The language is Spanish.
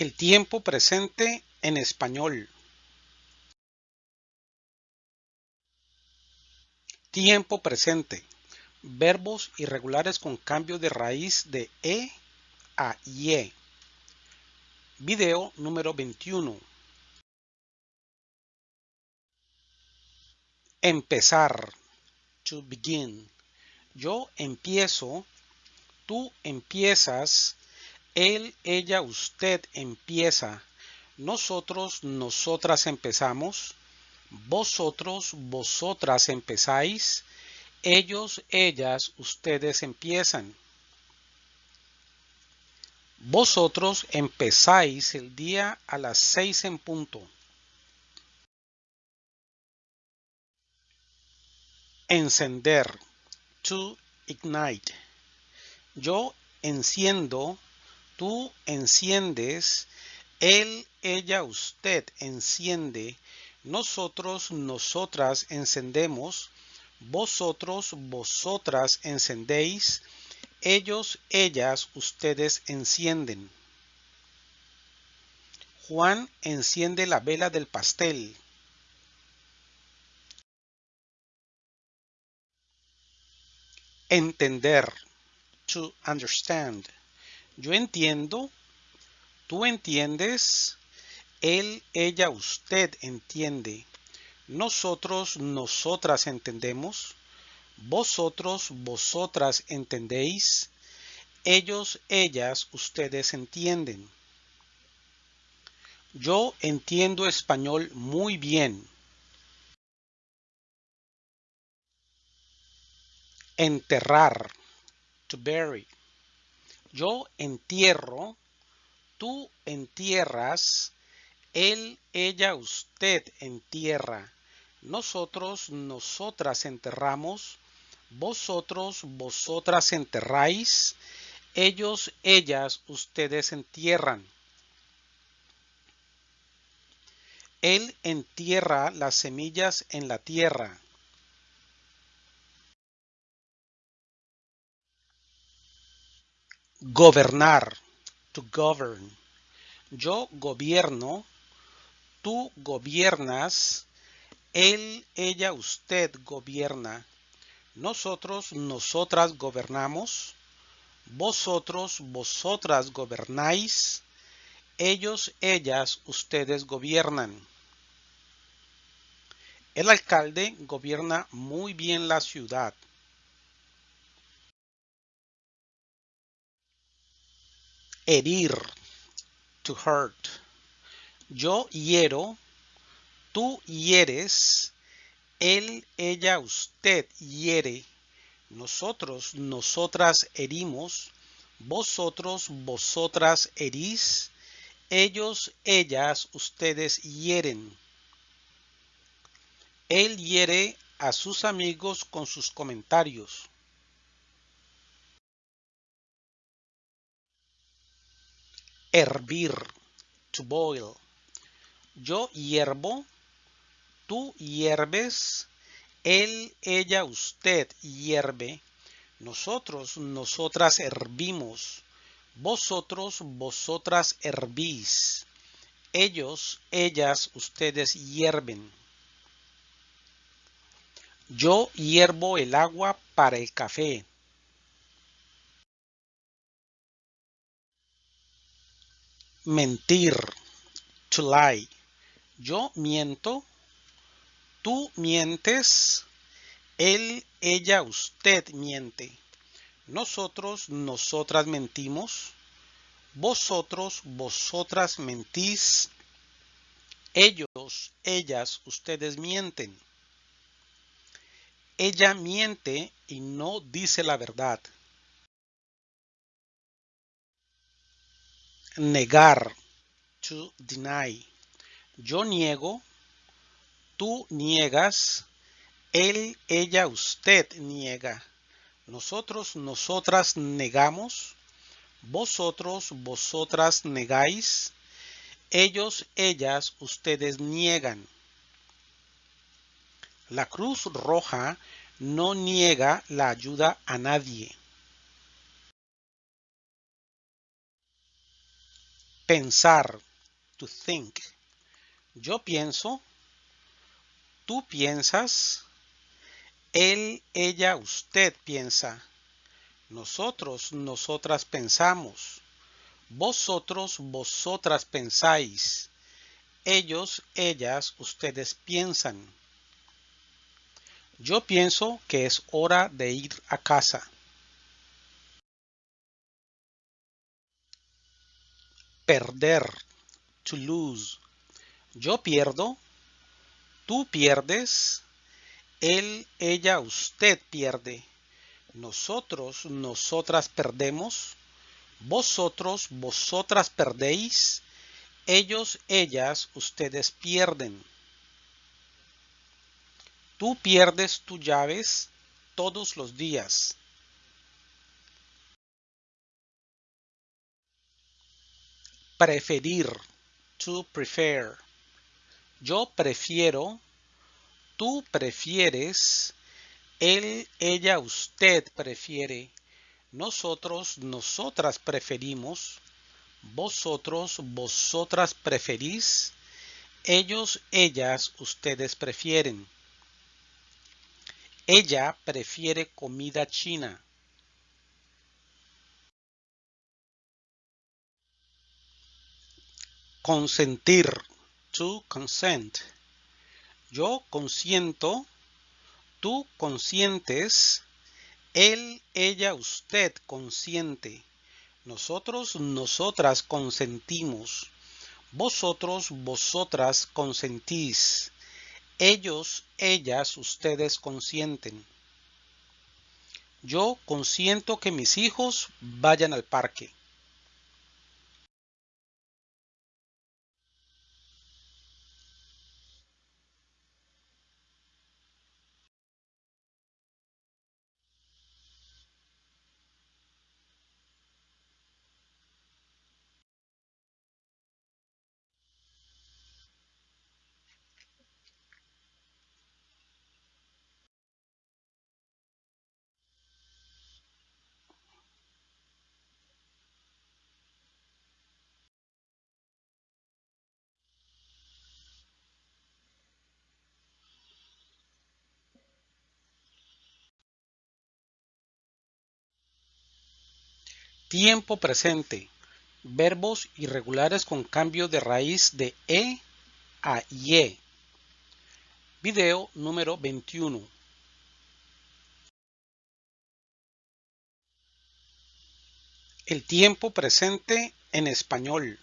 El tiempo presente en español. Tiempo presente. Verbos irregulares con cambio de raíz de E a IE. Video número 21. Empezar. To begin. Yo empiezo. Tú empiezas él, ella, usted empieza. Nosotros, nosotras empezamos. Vosotros, vosotras empezáis. Ellos, ellas, ustedes empiezan. Vosotros empezáis el día a las seis en punto. Encender. To ignite. Yo enciendo tú enciendes, él, ella, usted enciende, nosotros, nosotras encendemos, vosotros, vosotras encendéis, ellos, ellas, ustedes encienden. Juan enciende la vela del pastel. Entender. To understand. Yo entiendo, tú entiendes, él, ella, usted entiende. Nosotros, nosotras entendemos. Vosotros, vosotras entendéis. Ellos, ellas, ustedes entienden. Yo entiendo español muy bien. Enterrar. To bury. Yo entierro, tú entierras, él, ella, usted entierra, nosotros, nosotras enterramos, vosotros, vosotras enterráis, ellos, ellas, ustedes entierran. Él entierra las semillas en la tierra. Gobernar. To govern. Yo gobierno. Tú gobiernas. Él, ella, usted gobierna. Nosotros, nosotras gobernamos. Vosotros, vosotras gobernáis. Ellos, ellas, ustedes gobiernan. El alcalde gobierna muy bien la ciudad. Herir, to hurt. Yo hiero, tú hieres, él, ella, usted hiere, nosotros, nosotras herimos, vosotros, vosotras herís, ellos, ellas, ustedes hieren. Él hiere a sus amigos con sus comentarios. Hervir, to boil. Yo hiervo, tú hierves, él, ella, usted hierve, nosotros, nosotras hervimos, vosotros, vosotras hervís, ellos, ellas, ustedes hierven. Yo hiervo el agua para el café. Mentir, to lie. Yo miento, tú mientes, él, ella, usted miente. Nosotros, nosotras mentimos. Vosotros, vosotras mentís. Ellos, ellas, ustedes mienten. Ella miente y no dice la verdad. Negar, to deny. Yo niego, tú niegas, él, ella, usted niega. Nosotros, nosotras negamos, vosotros, vosotras negáis, ellos, ellas, ustedes niegan. La Cruz Roja no niega la ayuda a nadie. Pensar. To think. Yo pienso. Tú piensas. Él, ella, usted piensa. Nosotros, nosotras pensamos. Vosotros, vosotras pensáis. Ellos, ellas, ustedes piensan. Yo pienso que es hora de ir a casa. Perder. To lose. Yo pierdo. Tú pierdes. Él, ella, usted pierde. Nosotros, nosotras perdemos. Vosotros, vosotras perdéis. Ellos, ellas, ustedes pierden. Tú pierdes tus llaves todos los días. Preferir. To prefer. Yo prefiero. Tú prefieres. Él, ella, usted prefiere. Nosotros, nosotras preferimos. Vosotros, vosotras preferís. Ellos, ellas, ustedes prefieren. Ella prefiere comida china. Consentir. To consent. Yo consiento. Tú consientes. Él, ella, usted consiente. Nosotros, nosotras consentimos. Vosotros, vosotras consentís. Ellos, ellas, ustedes consienten. Yo consiento que mis hijos vayan al parque. Tiempo presente. Verbos irregulares con cambio de raíz de E a IE. Video número 21. El tiempo presente en español.